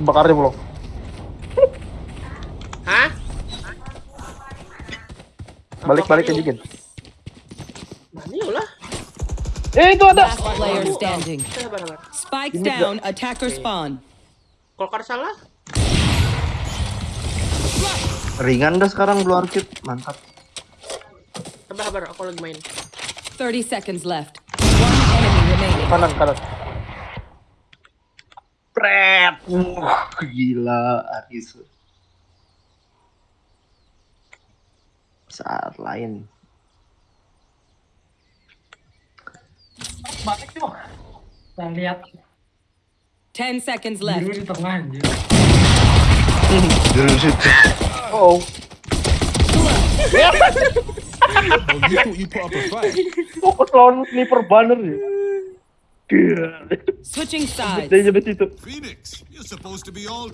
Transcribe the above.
Dibakarnya belum. Hah? Balik balik ke Jigen. Lah. Eh itu ada. Last player standing. Spike down, attacker spawn. Kolkar salah. Ringan dah sekarang blue arcade. Mantap. Sabar, sabar. Aku lagi main. 30 seconds left. One enemy remaining. Kanan kanan. Pret. Wah, gila Aris. Saat lain. Balik tuh. Kita lihat 10 seconds biru left. di tengah anjir. Jurus itu. Oh. Oh, you you put up a fight? Fokus lawan sniper banner ya. Gila. Switching sides. Dari sampai situ. Phoenix, you're supposed to be all